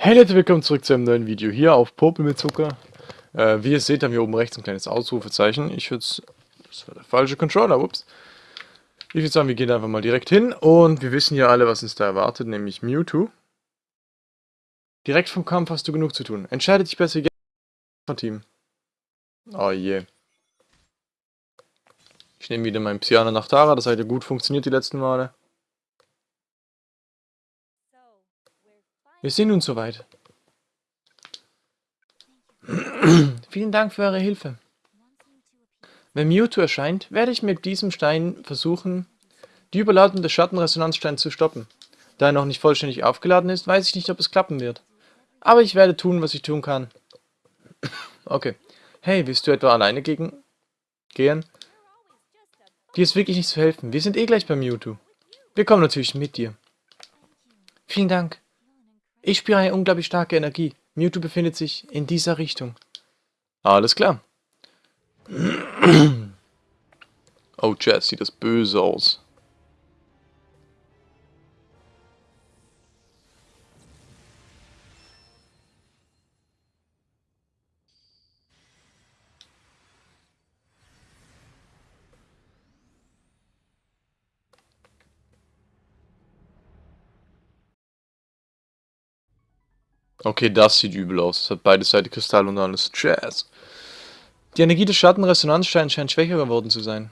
Hey Leute, willkommen zurück zu einem neuen Video hier auf Popel mit Zucker. Äh, wie ihr seht, haben wir oben rechts ein kleines Ausrufezeichen. Ich würde Das war der falsche Controller, ups. Ich würde sagen, wir gehen einfach mal direkt hin und wir wissen ja alle, was uns da erwartet, nämlich Mewtwo. Direkt vom Kampf hast du genug zu tun. Entscheide dich besser von Team. Oh je. Ich nehme wieder meinen Psyana nach Tara, das hat ja gut funktioniert die letzten Male. Wir sind nun soweit. Vielen Dank für eure Hilfe. Wenn Mewtwo erscheint, werde ich mit diesem Stein versuchen, die Überladung des Schattenresonanzsteins zu stoppen. Da er noch nicht vollständig aufgeladen ist, weiß ich nicht, ob es klappen wird. Aber ich werde tun, was ich tun kann. Okay. Hey, willst du etwa alleine gegen... gehen? Dir ist wirklich nicht zu helfen. Wir sind eh gleich bei Mewtwo. Wir kommen natürlich mit dir. Vielen Dank. Ich spüre eine unglaublich starke Energie. Mewtwo befindet sich in dieser Richtung. Alles klar. Oh, Jazz, sieht das böse aus. Okay, das sieht übel aus. Es hat beide Seiten Kristall und alles. Jazz. Die Energie des Schattenresonanzsteins scheint schwächer geworden zu sein.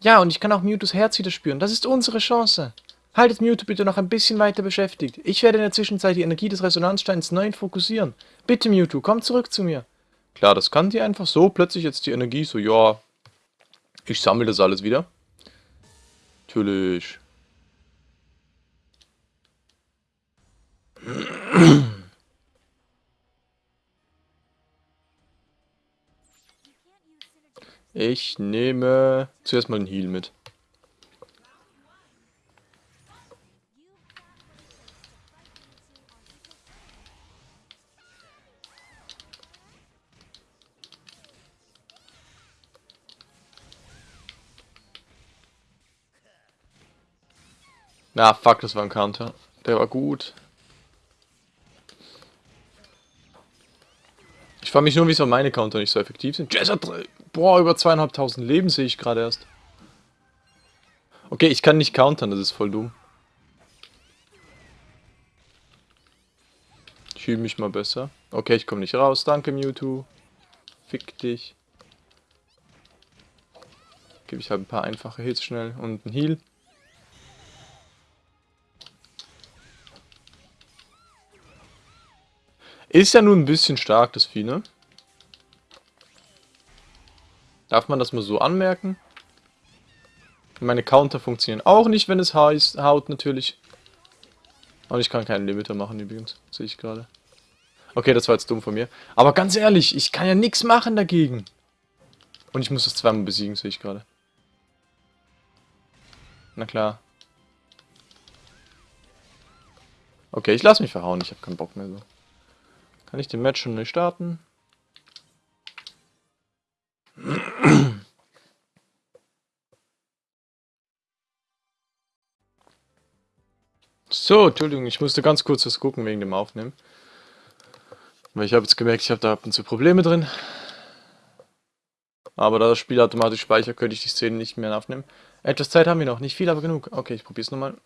Ja, und ich kann auch Mewtwo's Herz wieder spüren. Das ist unsere Chance. Haltet Mewtwo bitte noch ein bisschen weiter beschäftigt. Ich werde in der Zwischenzeit die Energie des Resonanzsteins neu fokussieren. Bitte Mewtwo, komm zurück zu mir. Klar, das kann die einfach so. Plötzlich jetzt die Energie so, ja, ich sammle das alles wieder. Natürlich. Ich nehme zuerst mal einen Heal mit. Na, ah, fuck, das war ein Counter. Der war gut. Frage mich nur, wieso meine Counter nicht so effektiv sind. Jazz hat, boah, über zweieinhalbtausend Leben sehe ich gerade erst. Okay, ich kann nicht countern, das ist voll dumm. Ich fühle mich mal besser. Okay, ich komme nicht raus. Danke, Mewtwo. Fick dich. Gebe ich halt ein paar einfache Hits schnell und einen Heal. Ist ja nun ein bisschen stark, das Vieh, ne? Darf man das mal so anmerken? Meine Counter funktionieren auch nicht, wenn es haut natürlich. Und ich kann keinen Limiter machen übrigens, sehe ich gerade. Okay, das war jetzt dumm von mir. Aber ganz ehrlich, ich kann ja nichts machen dagegen. Und ich muss das zweimal besiegen, sehe ich gerade. Na klar. Okay, ich lasse mich verhauen, ich habe keinen Bock mehr so. Kann ich den Match schon neu starten? So, Entschuldigung, ich musste ganz kurz was gucken wegen dem Aufnehmen. Weil ich habe jetzt gemerkt, ich habe da ab und zu Probleme drin. Aber da das Spiel automatisch speichert, könnte ich die Szene nicht mehr aufnehmen. Etwas Zeit haben wir noch, nicht viel, aber genug. Okay, ich probiere es nochmal.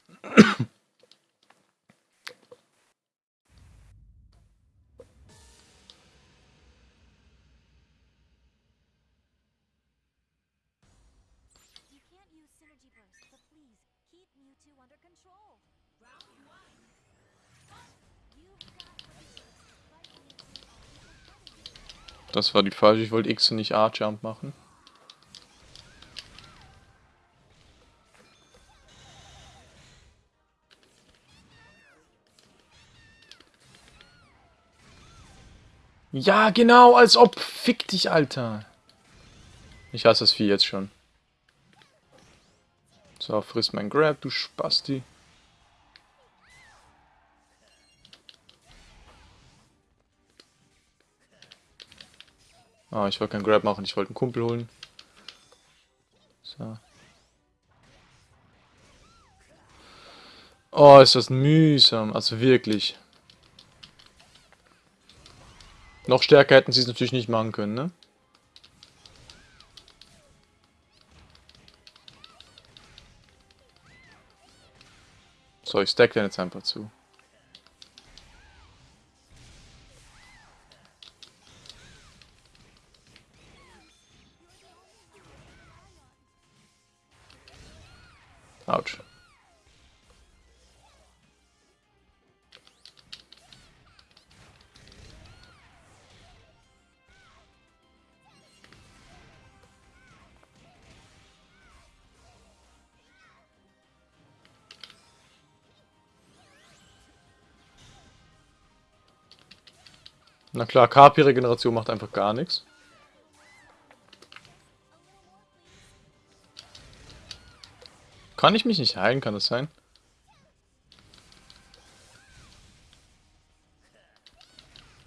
Das war die falsche. Ich wollte X und nicht A-Jump machen. Ja, genau, als ob. Fick dich, Alter. Ich hasse das Vieh jetzt schon. So, friss mein Grab, du Spasti. Ah, ich wollte keinen Grab machen, ich wollte einen Kumpel holen. So. Oh, ist das mühsam. Also wirklich. Noch stärker hätten sie es natürlich nicht machen können, ne? So, ich stack den jetzt einfach zu. Na klar, KP-Regeneration macht einfach gar nichts. Kann ich mich nicht heilen, kann das sein?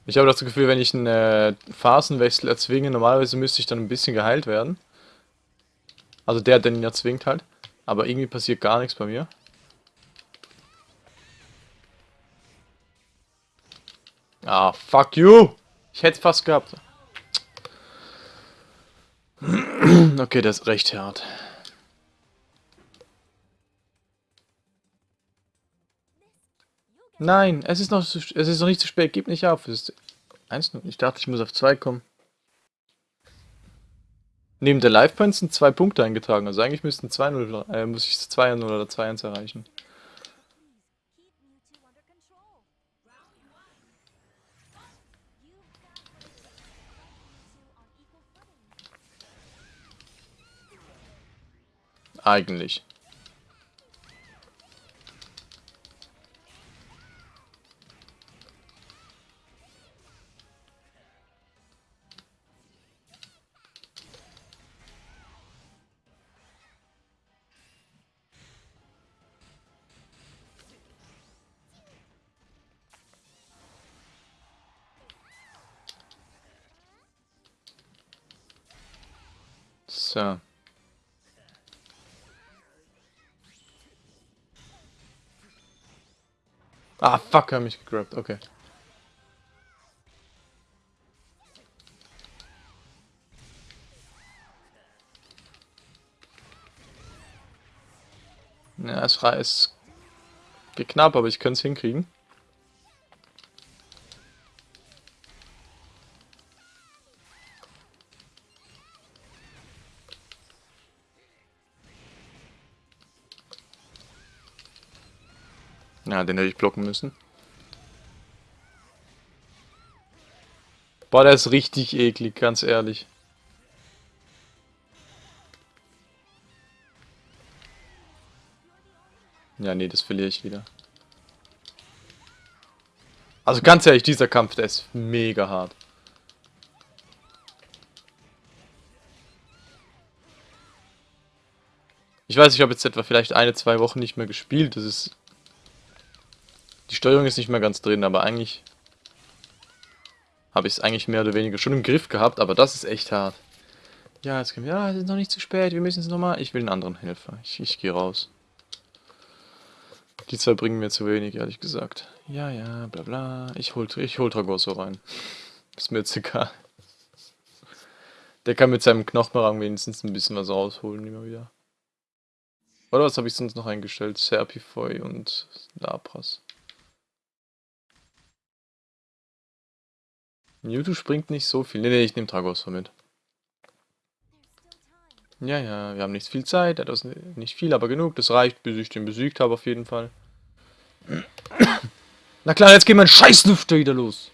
Ich habe das Gefühl, wenn ich einen äh, Phasenwechsel erzwinge, normalerweise müsste ich dann ein bisschen geheilt werden. Also der, der ihn erzwingt halt. Aber irgendwie passiert gar nichts bei mir. Ah, fuck you! Ich hätte fast gehabt. Okay, das ist recht hart. Nein, es ist noch zu, es ist noch nicht zu spät. Gib nicht auf. Es ist 1 Ich dachte, ich muss auf 2 kommen. Neben der Life Points sind zwei Punkte eingetragen. Also eigentlich müssten 2-0, äh, muss ich 2-0 oder 2-1 erreichen. Eigentlich. So. Fuck, er hat mich gegrabt, okay. Ja, es ist knapp, aber ich könnte es hinkriegen. Ja, den hätte ich blocken müssen. Boah, der ist richtig eklig, ganz ehrlich. Ja, nee, das verliere ich wieder. Also ganz ehrlich, dieser Kampf, der ist mega hart. Ich weiß, ich habe jetzt etwa vielleicht eine, zwei Wochen nicht mehr gespielt. Das ist die Steuerung ist nicht mehr ganz drin, aber eigentlich habe ich es eigentlich mehr oder weniger schon im Griff gehabt, aber das ist echt hart. Ja, jetzt kommen wir, ja, es ist noch nicht zu spät, wir müssen es nochmal. Ich will einen anderen Helfer. Ich, ich gehe raus. Die zwei bringen mir zu wenig, ehrlich gesagt. Ja, ja, bla bla. Ich hol, ich hol Tragoso rein. Ist mir jetzt egal. Der kann mit seinem Knochenrang wenigstens ein bisschen was rausholen, immer wieder. Oder was habe ich sonst noch eingestellt? Serpifoy und Lapras. Mewtwo springt nicht so viel. Ne, ne, ich nehme Tragos mit. Ja, ja, wir haben nicht viel Zeit. Das ist nicht viel, aber genug. Das reicht, bis ich den besiegt habe auf jeden Fall. Na klar, jetzt geht mein Scheißlüfter wieder los.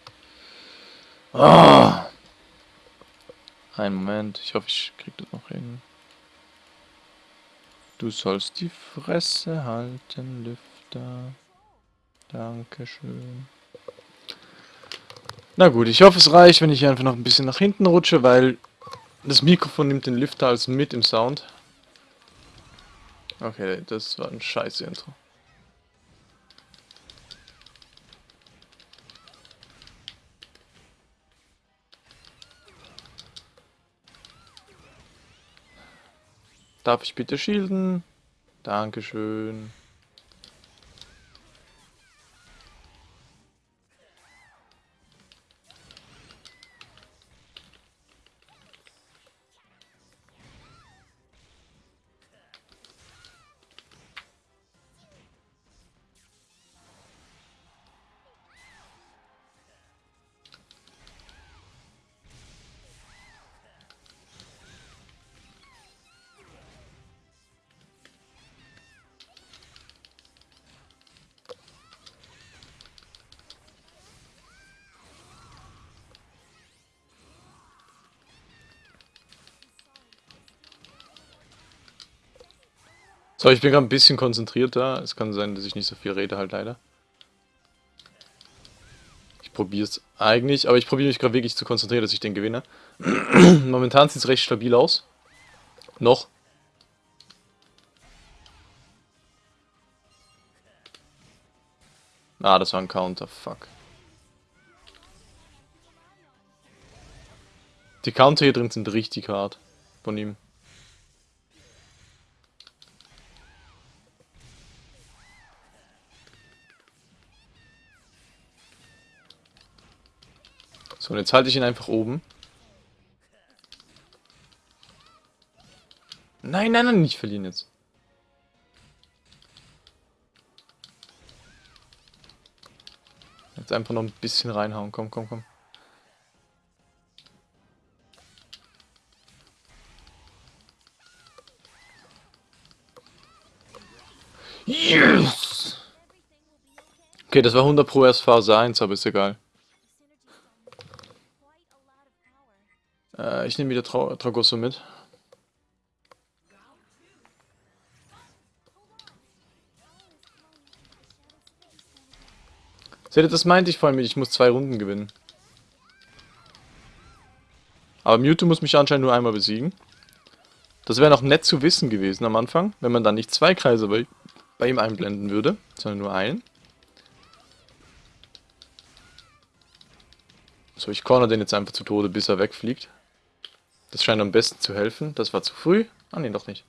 Oh. Einen Moment. Ich hoffe, ich krieg das noch hin. Du sollst die Fresse halten, Lüfter. Dankeschön. Na gut, ich hoffe es reicht, wenn ich einfach noch ein bisschen nach hinten rutsche, weil das Mikrofon nimmt den Lifter als mit im Sound. Okay, das war ein scheiße Intro. Darf ich bitte shielden? Dankeschön. So, ich bin gerade ein bisschen konzentrierter. Es kann sein, dass ich nicht so viel rede, halt leider. Ich probiere es eigentlich, aber ich probiere mich gerade wirklich zu konzentrieren, dass ich den gewinne. Momentan sieht es recht stabil aus. Noch. Ah, das war ein Counter, fuck. Die Counter hier drin sind richtig hart von ihm. So, und jetzt halte ich ihn einfach oben. Nein, nein, nein, nicht verlieren jetzt. Jetzt einfach noch ein bisschen reinhauen. Komm, komm, komm. Yes! Okay, das war 100 pro erst Phase 1, aber ist egal. Äh, ich nehme wieder Tra Tragosso mit. Seht ihr, das meinte ich vorhin mit, ich muss zwei Runden gewinnen. Aber Mewtwo muss mich anscheinend nur einmal besiegen. Das wäre noch nett zu wissen gewesen am Anfang, wenn man dann nicht zwei Kreise bei, bei ihm einblenden würde, sondern nur einen. So, ich corner den jetzt einfach zu Tode, bis er wegfliegt. Das scheint am besten zu helfen. Das war zu früh. Ah, nee, doch nicht.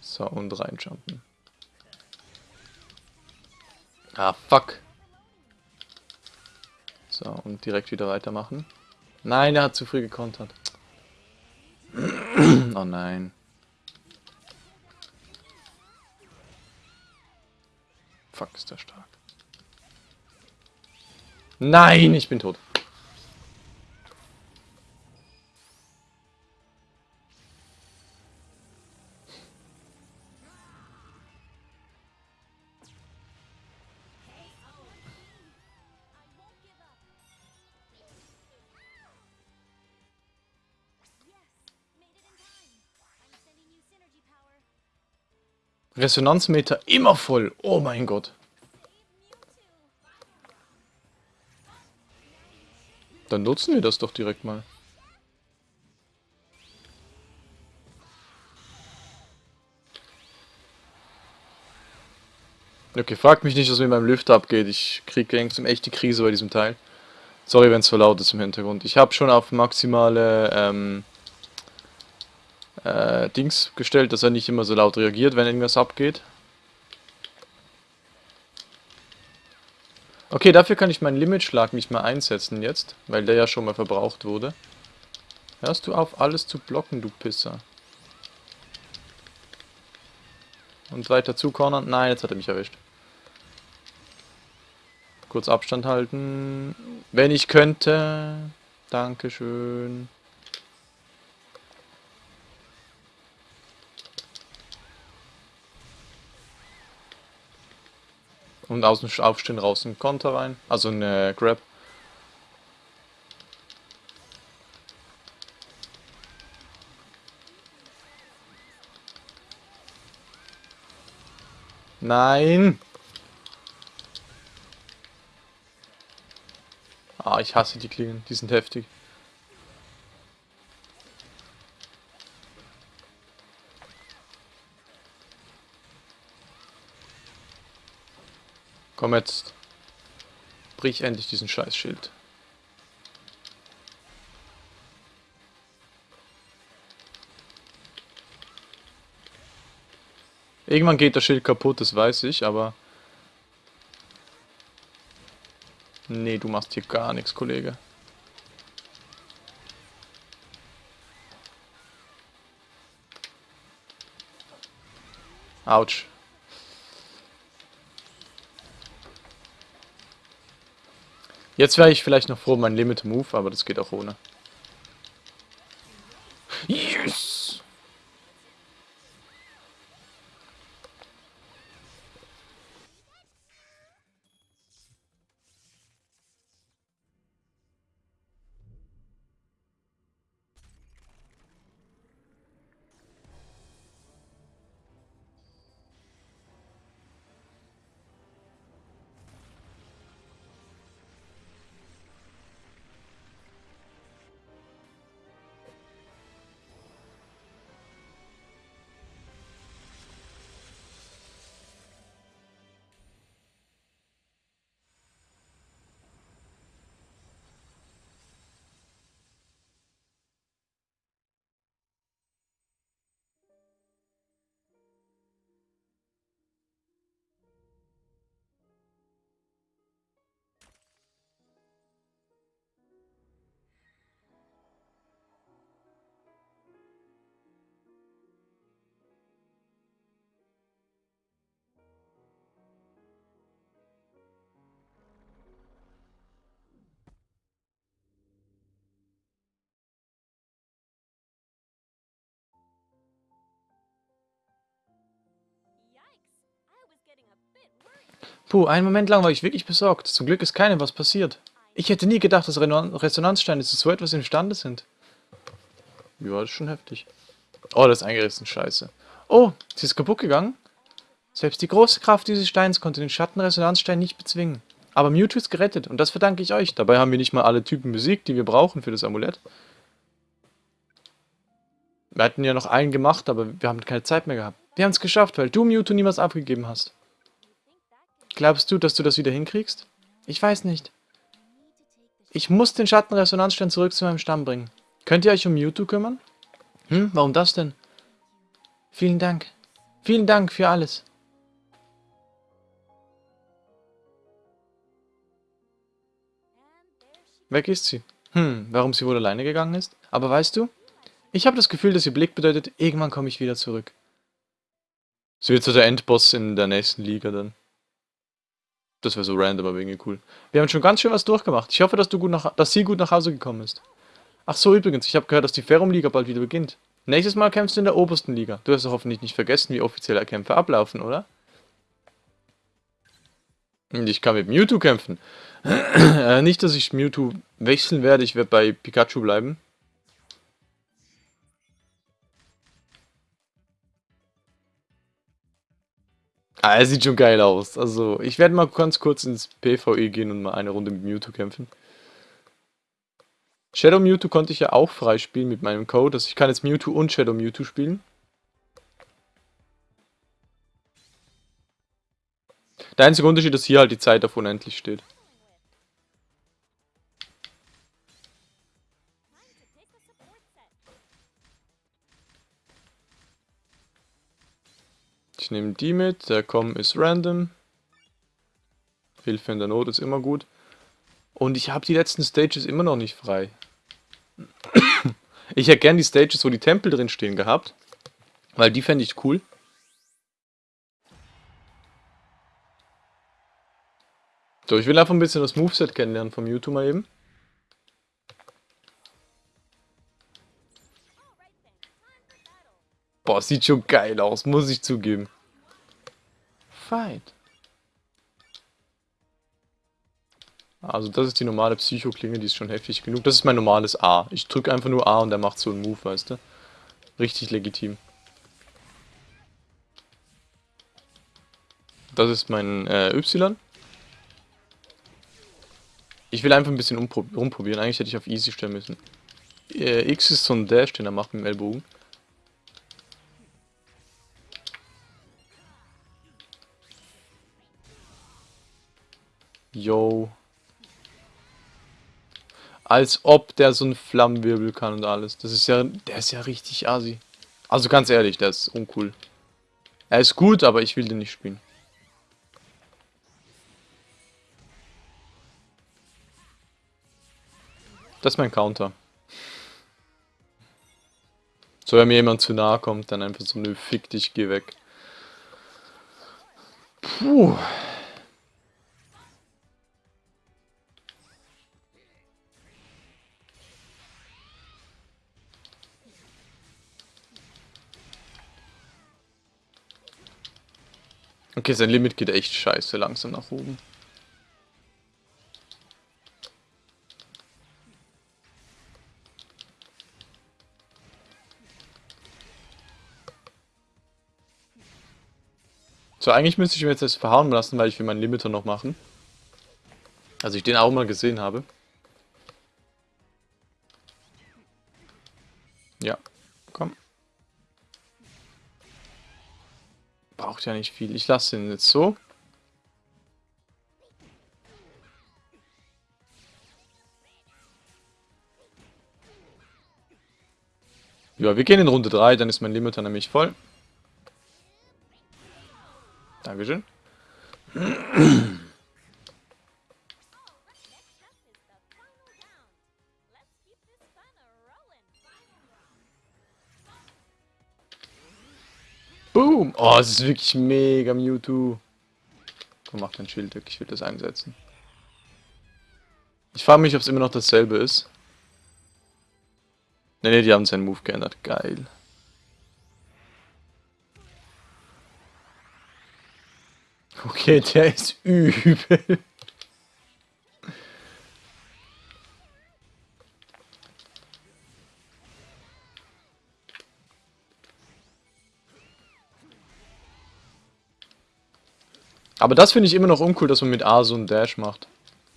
So, und reinjumpen. Ah, fuck. So, und direkt wieder weitermachen. Nein, er hat zu früh gekontert. oh nein. Fuck, ist der stark. Nein, ich bin tot. Resonanzmeter immer voll. Oh mein Gott. Dann nutzen wir das doch direkt mal. Okay, fragt mich nicht, was mit meinem Lüfter abgeht. Ich kriege langsam echt die Krise bei diesem Teil. Sorry, wenn es so laut ist im Hintergrund. Ich habe schon auf maximale ähm, äh, Dings gestellt, dass er nicht immer so laut reagiert, wenn irgendwas abgeht. Okay, dafür kann ich meinen Limitschlag nicht mehr einsetzen jetzt, weil der ja schon mal verbraucht wurde. Hörst du auf, alles zu blocken, du Pisser. Und weiter zu cornern. Nein, jetzt hat er mich erwischt. Kurz Abstand halten. Wenn ich könnte. Dankeschön. Und außen aufstehen, raus ein Konter rein. Also eine Grab. Nein! Ah, ich hasse die Klingen, die sind heftig. Komm jetzt. Brich endlich diesen Scheißschild. Irgendwann geht das Schild kaputt, das weiß ich, aber... Nee, du machst hier gar nichts, Kollege. Autsch. Jetzt wäre ich vielleicht noch froh, mein Limit Move, aber das geht auch ohne. Puh, einen Moment lang war ich wirklich besorgt. Zum Glück ist keinem was passiert. Ich hätte nie gedacht, dass Resonanzsteine zu so etwas imstande sind. Ja, das ist schon heftig. Oh, das ist eingerissen, scheiße. Oh, sie ist kaputt gegangen? Selbst die große Kraft dieses Steins konnte den Schattenresonanzstein nicht bezwingen. Aber Mewtwo ist gerettet und das verdanke ich euch. Dabei haben wir nicht mal alle Typen besiegt, die wir brauchen für das Amulett. Wir hatten ja noch einen gemacht, aber wir haben keine Zeit mehr gehabt. Wir haben es geschafft, weil du Mewtwo niemals abgegeben hast. Glaubst du, dass du das wieder hinkriegst? Ich weiß nicht. Ich muss den Schattenresonanzstein zurück zu meinem Stamm bringen. Könnt ihr euch um Mewtwo kümmern? Hm, warum das denn? Vielen Dank. Vielen Dank für alles. Weg ist sie. Hm, warum sie wohl alleine gegangen ist? Aber weißt du, ich habe das Gefühl, dass ihr Blick bedeutet, irgendwann komme ich wieder zurück. Sie wird so der Endboss in der nächsten Liga dann. Das wäre so random, aber irgendwie cool. Wir haben schon ganz schön was durchgemacht. Ich hoffe, dass, du gut nach, dass sie gut nach Hause gekommen ist. Ach so, übrigens, ich habe gehört, dass die Ferrum-Liga bald wieder beginnt. Nächstes Mal kämpfst du in der obersten Liga. Du hast doch hoffentlich nicht vergessen, wie offizielle Kämpfe ablaufen, oder? Und ich kann mit Mewtwo kämpfen. äh, nicht, dass ich Mewtwo wechseln werde, ich werde bei Pikachu bleiben. Ah, er sieht schon geil aus. Also, ich werde mal ganz kurz ins PvE gehen und mal eine Runde mit Mewtwo kämpfen. Shadow Mewtwo konnte ich ja auch freispielen mit meinem Code. Also ich kann jetzt Mewtwo und Shadow Mewtwo spielen. Der einzige Unterschied ist, hier halt die Zeit auf unendlich steht. Ich nehme die mit, der Com ist random. Hilfe in der Not ist immer gut. Und ich habe die letzten Stages immer noch nicht frei. Ich hätte gern die Stages, wo die Tempel drin stehen gehabt. Weil die fände ich cool. So, ich will einfach ein bisschen das Moveset kennenlernen vom YouTube mal eben. Boah, sieht schon geil aus, muss ich zugeben. Fight. Also das ist die normale Psycho-Klinge, die ist schon heftig genug. Das ist mein normales A. Ich drücke einfach nur A und der macht so einen Move, weißt du? Richtig legitim. Das ist mein äh, Y. Ich will einfach ein bisschen rumprobieren. Eigentlich hätte ich auf Easy stellen müssen. Äh, X ist so ein Dash, den er macht mit dem Ellbogen. Yo. Als ob der so einen Flammenwirbel kann und alles. Das ist ja, der ist ja richtig assi. Also ganz ehrlich, der ist uncool. Er ist gut, aber ich will den nicht spielen. Das ist mein Counter. So, wenn mir jemand zu nahe kommt, dann einfach so, nö, fick dich, geh weg. Puh. Okay, sein Limit geht echt scheiße langsam nach oben. So, eigentlich müsste ich mir jetzt das verhauen lassen, weil ich will meinen Limiter noch machen. Also ich den auch mal gesehen habe. Ja nicht viel. Ich lasse ihn jetzt so. Ja, wir gehen in Runde 3, dann ist mein Limiter nämlich voll. Dankeschön. Oh, es ist wirklich mega Mewtwo. Komm, mach dein Schild weg, ich will das einsetzen. Ich frage mich, ob es immer noch dasselbe ist. Ne, ne, die haben seinen Move geändert. Geil. Okay, der ist übel. Aber das finde ich immer noch uncool, dass man mit A so einen Dash macht.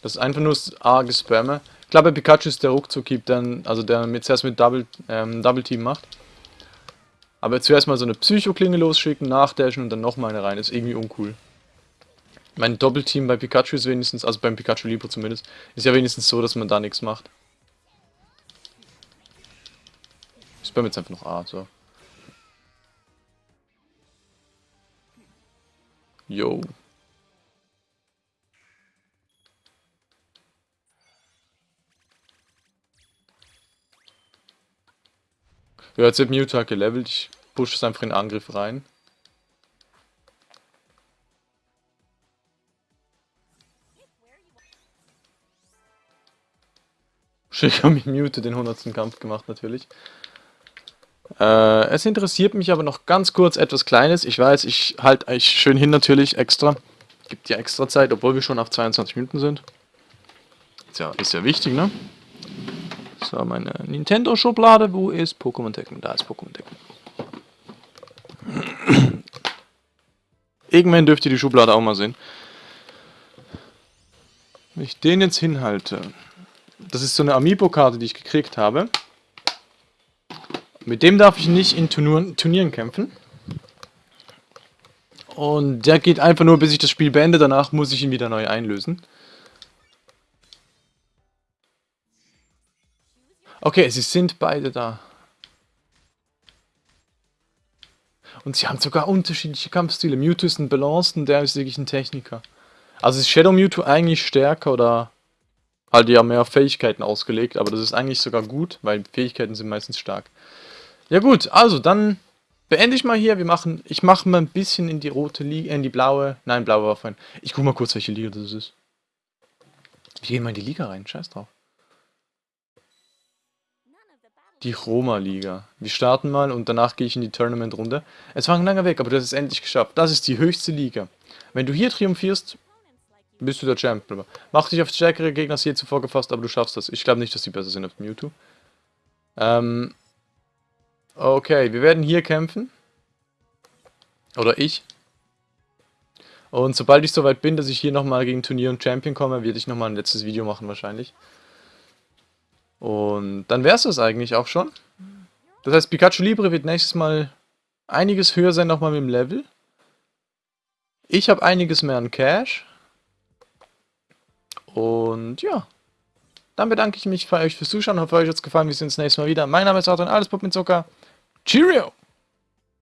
Das ist einfach nur das A gespamme. Ich glaube, Pikachu ist der Ruckzuck-Keep, also der mit, zuerst mit Double, ähm, Double Team macht. Aber zuerst mal so eine Psycho-Klinge losschicken, nachdashen und dann nochmal eine rein. Ist irgendwie uncool. Mein Doppelteam bei Pikachu ist wenigstens, also beim Pikachu Libre zumindest, ist ja wenigstens so, dass man da nichts macht. Ich spam jetzt einfach noch A, so. Yo. Ja, jetzt wird Mewtwo gelevelt. Ich pushe es einfach in den Angriff rein. Ich habe mit Mewtwo den 100. Kampf gemacht natürlich. Äh, es interessiert mich aber noch ganz kurz etwas Kleines. Ich weiß, ich halte euch schön hin natürlich extra. Gibt ja extra Zeit, obwohl wir schon auf 22 Minuten sind. Ist ja, ist ja wichtig, ne? So, meine Nintendo-Schublade. Wo ist Pokémon Tekken? Da ist Pokémon Tekken. Irgendwann dürft ihr die Schublade auch mal sehen. Wenn ich den jetzt hinhalte. Das ist so eine Amiibo-Karte, die ich gekriegt habe. Mit dem darf ich nicht in Turnieren, Turnieren kämpfen. Und der geht einfach nur, bis ich das Spiel beende. Danach muss ich ihn wieder neu einlösen. Okay, sie sind beide da. Und sie haben sogar unterschiedliche Kampfstile. Mewtwo ist ein Balance und der ist wirklich ein Techniker. Also ist Shadow Mewtwo eigentlich stärker oder halt ja mehr Fähigkeiten ausgelegt, aber das ist eigentlich sogar gut, weil Fähigkeiten sind meistens stark. Ja gut, also dann beende ich mal hier. Wir machen, ich mache mal ein bisschen in die rote Liga, in die blaue, nein, blaue war fein. Ich guck mal kurz, welche Liga das ist. Wir gehen mal in die Liga rein, scheiß drauf. Die Roma-Liga. Wir starten mal und danach gehe ich in die Tournament-Runde. Es war ein langer Weg, aber du hast es endlich geschafft. Das ist die höchste Liga. Wenn du hier triumphierst, bist du der Champion. Mach dich auf stärkere Gegner als je zuvor gefasst, aber du schaffst das. Ich glaube nicht, dass die besser sind als Mewtwo. Ähm. Okay, wir werden hier kämpfen. Oder ich. Und sobald ich soweit bin, dass ich hier nochmal gegen Turnier und Champion komme, werde ich nochmal ein letztes Video machen wahrscheinlich. Und dann wäre es das eigentlich auch schon. Das heißt, Pikachu Libre wird nächstes Mal einiges höher sein nochmal mit dem Level. Ich habe einiges mehr an Cash. Und ja. Dann bedanke ich mich bei euch fürs Zuschauen. Hoffe, euch hat es gefallen. Wir sehen uns nächstes Mal wieder. Mein Name ist Arthur und alles Pop mit Zucker. Cheerio!